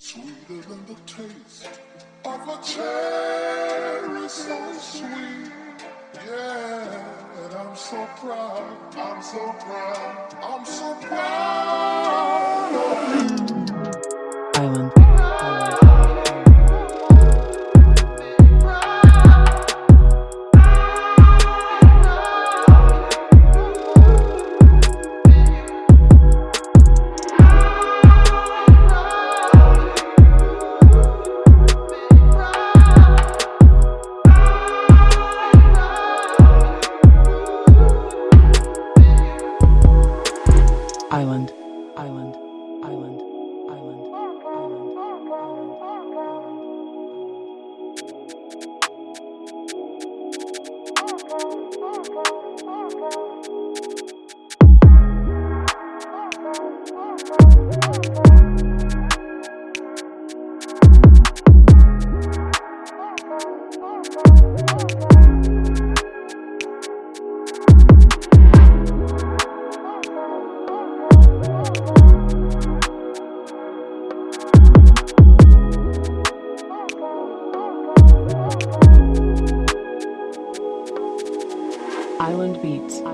Sweeter than the taste of a cherry so sweet. Yeah, and I'm so proud, I'm so proud, I'm so proud Island. Island Beats.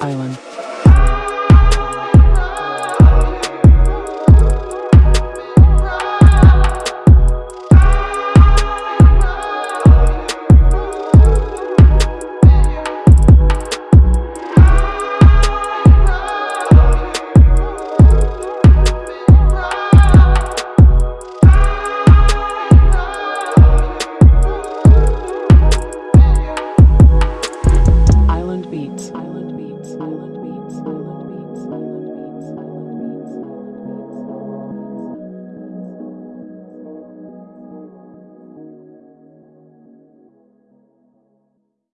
Island.